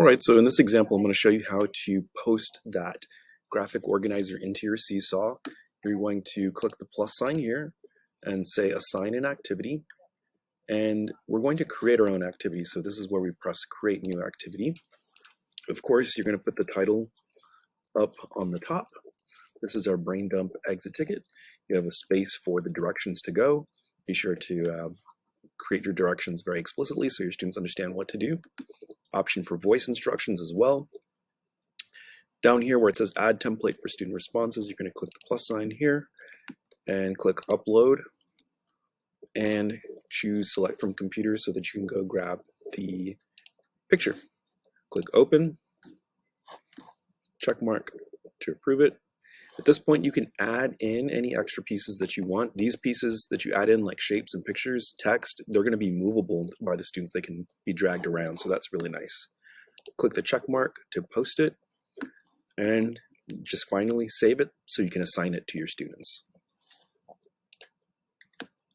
All right, so in this example, I'm going to show you how to post that graphic organizer into your Seesaw. You're going to click the plus sign here and say assign an activity. And we're going to create our own activity. So this is where we press create new activity. Of course, you're going to put the title up on the top. This is our brain dump exit ticket. You have a space for the directions to go. Be sure to uh, create your directions very explicitly so your students understand what to do. Option for voice instructions as well. Down here where it says add template for student responses, you're going to click the plus sign here and click upload and choose select from computer so that you can go grab the picture. Click open, check mark to approve it. At this point, you can add in any extra pieces that you want. These pieces that you add in, like shapes and pictures, text, they're going to be movable by the students. They can be dragged around, so that's really nice. Click the check mark to post it, and just finally save it so you can assign it to your students.